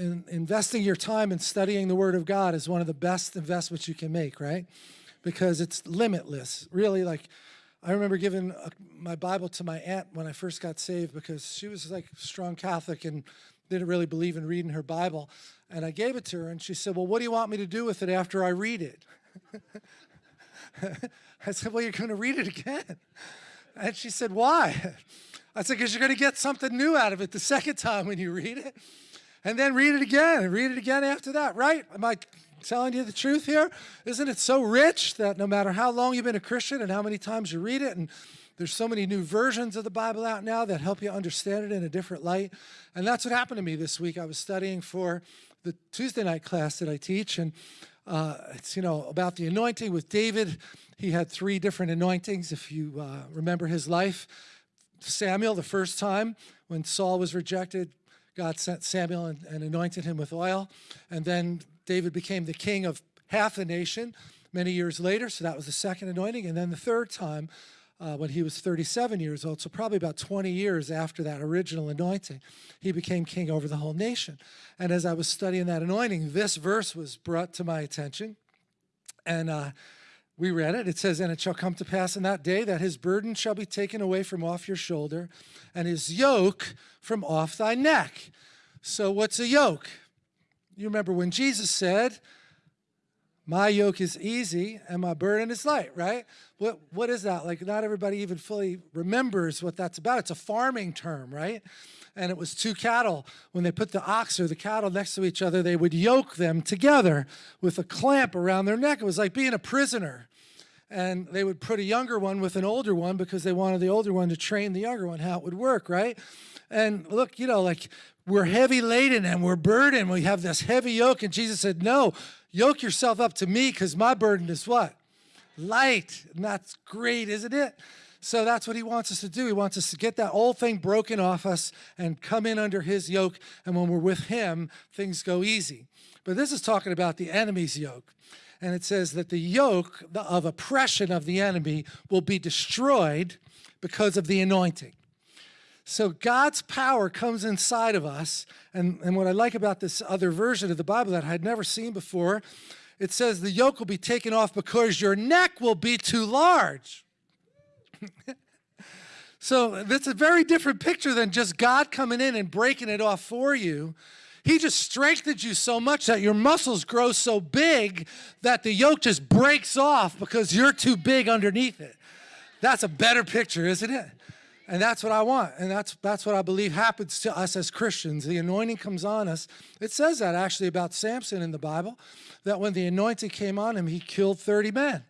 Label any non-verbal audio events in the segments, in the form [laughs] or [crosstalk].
in, investing your time in studying the Word of God is one of the best investments you can make, right? Because it's limitless. Really, like, I remember giving a, my Bible to my aunt when I first got saved because she was like strong Catholic and didn't really believe in reading her Bible. And I gave it to her, and she said, Well, what do you want me to do with it after I read it? [laughs] I said, Well, you're going to read it again. And she said, Why? [laughs] I said, Because you're going to get something new out of it the second time when you read it. And then read it again and read it again after that, right? Am I telling you the truth here? Isn't it so rich that no matter how long you've been a Christian and how many times you read it, and there's so many new versions of the Bible out now that help you understand it in a different light. And that's what happened to me this week. I was studying for the Tuesday night class that I teach, and uh, it's, you know, about the anointing with David. He had three different anointings, if you uh, remember his life. Samuel, the first time when Saul was rejected, God sent Samuel and, and anointed him with oil. And then David became the king of half the nation many years later. So that was the second anointing. And then the third time, uh, when he was 37 years old, so probably about 20 years after that original anointing, he became king over the whole nation. And as I was studying that anointing, this verse was brought to my attention. And uh, we read it. It says, And it shall come to pass in that day that his burden shall be taken away from off your shoulder, and his yoke from off thy neck. So, what's a yoke? You remember when Jesus said, My yoke is easy and my burden is light, right? What, what is that? Like, not everybody even fully remembers what that's about. It's a farming term, right? and it was two cattle. When they put the ox or the cattle next to each other, they would yoke them together with a clamp around their neck. It was like being a prisoner and they would put a younger one with an older one because they wanted the older one to train the younger one how it would work, right? And look, you know, like we're heavy laden and we're burdened. We have this heavy yoke. And Jesus said, No, yoke yourself up to me because my burden is what? Light. And that's great, isn't it? So that's what he wants us to do. He wants us to get that old thing broken off us and come in under his yoke. And when we're with him, things go easy. But this is talking about the enemy's yoke and it says that the yoke of oppression of the enemy will be destroyed because of the anointing. So God's power comes inside of us, and, and what I like about this other version of the Bible that I had never seen before, it says the yoke will be taken off because your neck will be too large. [laughs] so that's a very different picture than just God coming in and breaking it off for you. He just strengthens you so much that your muscles grow so big that the yoke just breaks off because you're too big underneath it. That's a better picture, isn't it? And that's what I want. And that's, that's what I believe happens to us as Christians. The anointing comes on us. It says that actually about Samson in the Bible, that when the anointing came on him, he killed 30 men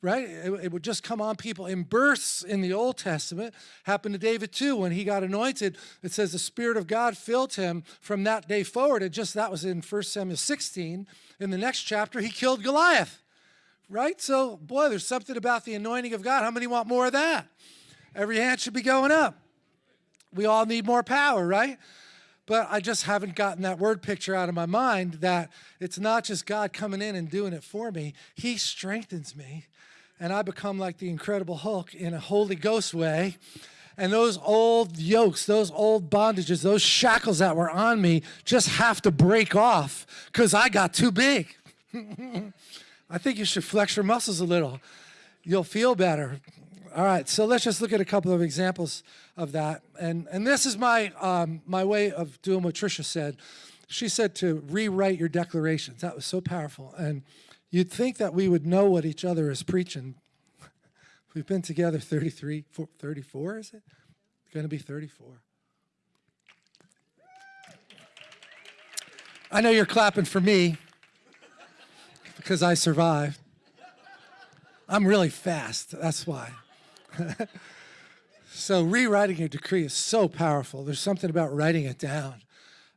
right? It, it, would just come on people in bursts in the Old Testament. Happened to David too. When he got anointed, it says the Spirit of God filled him from that day forward. And just that was in 1 Samuel 16. In the next chapter, he killed Goliath, right? So, boy, there's something about the anointing of God. How many want more of that? Every hand should be going up. We all need more power, right? But I just haven't gotten that word picture out of my mind that it's not just God coming in and doing it for me. He strengthens me and I become like the Incredible Hulk in a Holy Ghost way. And those old yokes, those old bondages, those shackles that were on me just have to break off because I got too big. [laughs] I think you should flex your muscles a little. You'll feel better. All right, so let's just look at a couple of examples of that. And, and this is my, um, my way of doing what Tricia said. She said to rewrite your declarations. That was so powerful. And You'd think that we would know what each other is preaching. [laughs] We've been together 33, 34, is it? Going to be 34. I know you're clapping for me because I survived. I'm really fast, that's why. [laughs] so rewriting a decree is so powerful. There's something about writing it down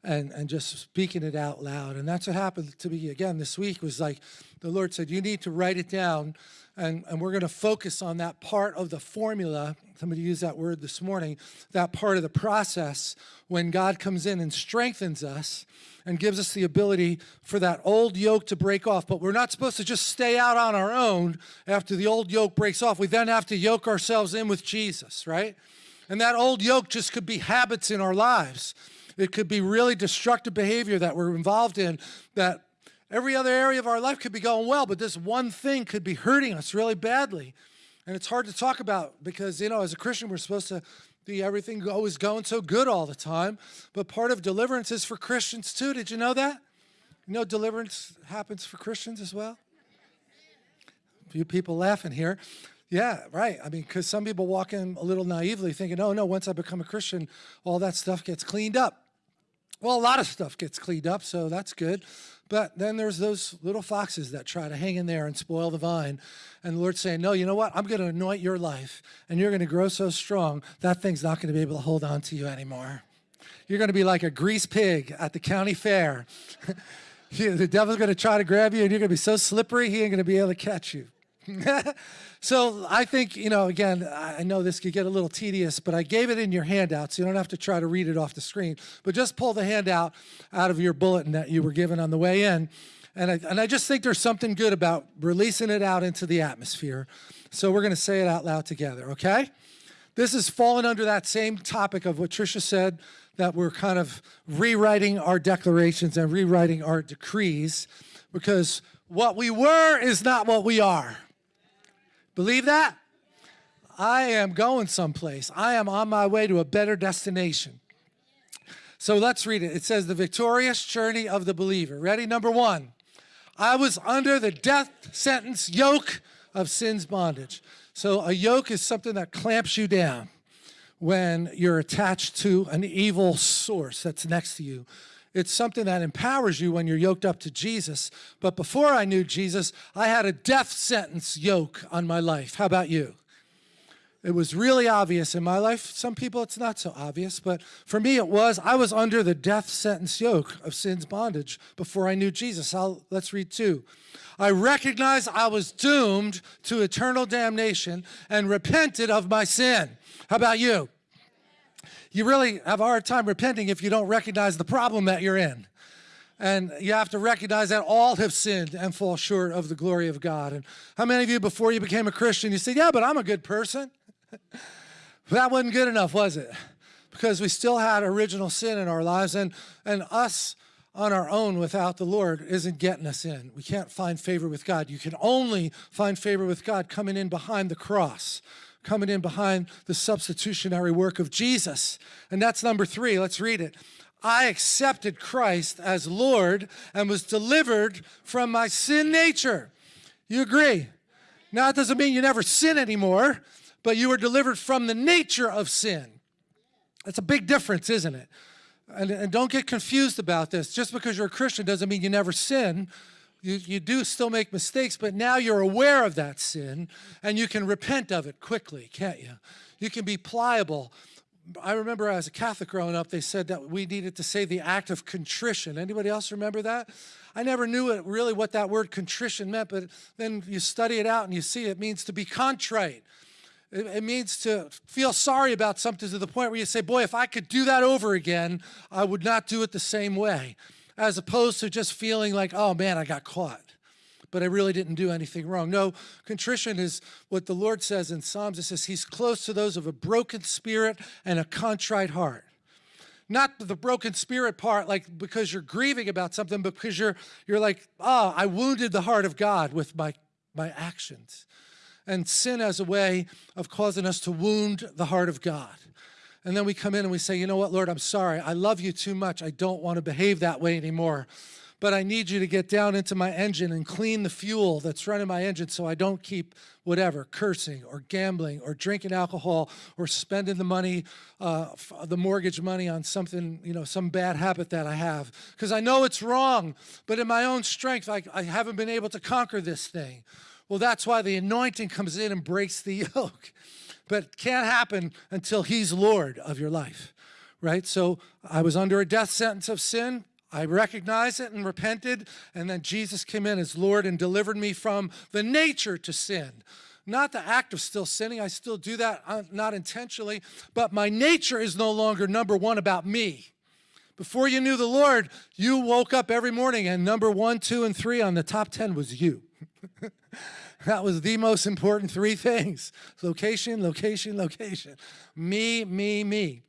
and, and just speaking it out loud. And that's what happened to me again this week was like, the Lord said, you need to write it down and, and we're going to focus on that part of the formula. Somebody used that word this morning, that part of the process when God comes in and strengthens us and gives us the ability for that old yoke to break off. But we're not supposed to just stay out on our own after the old yoke breaks off. We then have to yoke ourselves in with Jesus, right? And that old yoke just could be habits in our lives. It could be really destructive behavior that we're involved in that every other area of our life could be going well, but this one thing could be hurting us really badly. And it's hard to talk about because, you know, as a Christian, we're supposed to be everything always going so good all the time. But part of deliverance is for Christians too. Did you know that? You know, deliverance happens for Christians as well? A few people laughing here. Yeah, right. I mean, because some people walk in a little naively thinking, oh, no, once I become a Christian, all that stuff gets cleaned up. Well, a lot of stuff gets cleaned up, so that's good. But then there's those little foxes that try to hang in there and spoil the vine. And the Lord's saying, no, you know what? I'm going to anoint your life, and you're going to grow so strong, that thing's not going to be able to hold on to you anymore. You're going to be like a grease pig at the county fair. [laughs] the devil's going to try to grab you, and you're going to be so slippery, he ain't going to be able to catch you. [laughs] so I think, you know, again, I know this could get a little tedious, but I gave it in your handout, so you don't have to try to read it off the screen. But just pull the handout out of your bulletin that you were given on the way in. And I, and I just think there's something good about releasing it out into the atmosphere. So we're going to say it out loud together, okay? This is falling under that same topic of what Tricia said, that we're kind of rewriting our declarations and rewriting our decrees because what we were is not what we are. Believe that? I am going someplace. I am on my way to a better destination. So let's read it. It says, the victorious journey of the believer. Ready? Number one, I was under the death sentence yoke of sin's bondage. So a yoke is something that clamps you down when you're attached to an evil source that's next to you. It's something that empowers you when you're yoked up to Jesus. But before I knew Jesus, I had a death sentence yoke on my life. How about you? It was really obvious in my life. Some people it's not so obvious, but for me it was. I was under the death sentence yoke of sin's bondage before I knew Jesus. I'll, let's read two. I recognized I was doomed to eternal damnation and repented of my sin. How about you? You really have a hard time repenting if you don't recognize the problem that you're in. And you have to recognize that all have sinned and fall short of the glory of God. And how many of you, before you became a Christian, you said, yeah, but I'm a good person? [laughs] that wasn't good enough, was it? Because we still had original sin in our lives, and, and us on our own without the Lord isn't getting us in. We can't find favor with God. You can only find favor with God coming in behind the cross coming in behind the substitutionary work of Jesus. And that's number three. Let's read it. I accepted Christ as Lord and was delivered from my sin nature. You agree? Now, it doesn't mean you never sin anymore, but you were delivered from the nature of sin. That's a big difference, isn't it? And, and don't get confused about this. Just because you're a Christian doesn't mean you never sin you, you do still make mistakes, but now you're aware of that sin and you can repent of it quickly, can't you? You can be pliable. I remember as a Catholic growing up, they said that we needed to say the act of contrition. Anybody else remember that? I never knew it, really what that word contrition meant, but then you study it out and you see it means to be contrite. It, it means to feel sorry about something to the point where you say, boy, if I could do that over again, I would not do it the same way as opposed to just feeling like, oh man, I got caught, but I really didn't do anything wrong. No, contrition is what the Lord says in Psalms. It says he's close to those of a broken spirit and a contrite heart. Not the broken spirit part, like because you're grieving about something, but because you're, you're like, oh, I wounded the heart of God with my, my actions. And sin as a way of causing us to wound the heart of God. And then we come in and we say, you know what, Lord, I'm sorry. I love you too much. I don't want to behave that way anymore. But I need you to get down into my engine and clean the fuel that's running my engine so I don't keep whatever, cursing or gambling or drinking alcohol or spending the money, uh, the mortgage money on something, you know, some bad habit that I have. Because I know it's wrong, but in my own strength, I, I haven't been able to conquer this thing. Well, that's why the anointing comes in and breaks the [laughs] yoke but can't happen until he's Lord of your life, right? So I was under a death sentence of sin. I recognized it and repented, and then Jesus came in as Lord and delivered me from the nature to sin. Not the act of still sinning, I still do that, uh, not intentionally, but my nature is no longer number one about me. Before you knew the Lord, you woke up every morning and number one, two, and three on the top 10 was you. [laughs] That was the most important three things. Location, location, location. Me, me, me.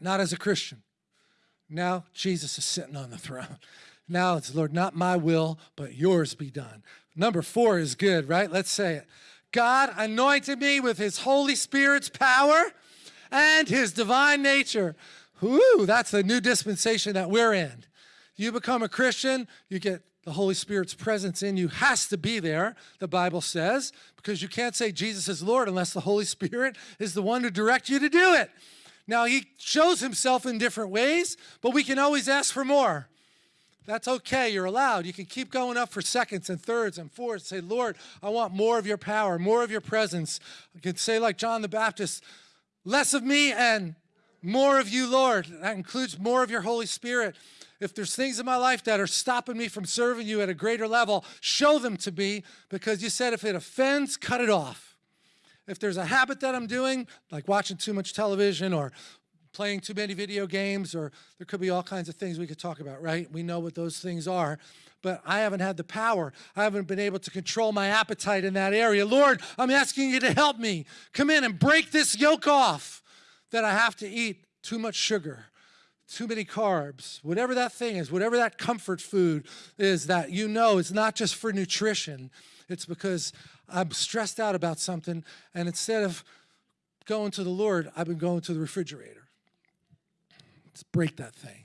Not as a Christian. Now Jesus is sitting on the throne. Now it's, Lord, not my will, but yours be done. Number four is good, right? Let's say it. God anointed me with his Holy Spirit's power and his divine nature. Whoo, that's the new dispensation that we're in. You become a Christian, you get the Holy Spirit's presence in you has to be there, the Bible says, because you can't say Jesus is Lord unless the Holy Spirit is the one to direct you to do it. Now, he shows himself in different ways, but we can always ask for more. That's okay, you're allowed. You can keep going up for seconds and thirds and fourths. Say, Lord, I want more of your power, more of your presence. You can say, like John the Baptist, less of me and more of you, Lord. That includes more of your Holy Spirit. If there's things in my life that are stopping me from serving you at a greater level, show them to me because you said if it offends, cut it off. If there's a habit that I'm doing, like watching too much television or playing too many video games, or there could be all kinds of things we could talk about, right? We know what those things are, but I haven't had the power. I haven't been able to control my appetite in that area. Lord, I'm asking you to help me. Come in and break this yoke off that I have to eat too much sugar too many carbs, whatever that thing is, whatever that comfort food is that you know is not just for nutrition, it's because I'm stressed out about something, and instead of going to the Lord, I've been going to the refrigerator. Let's break that thing.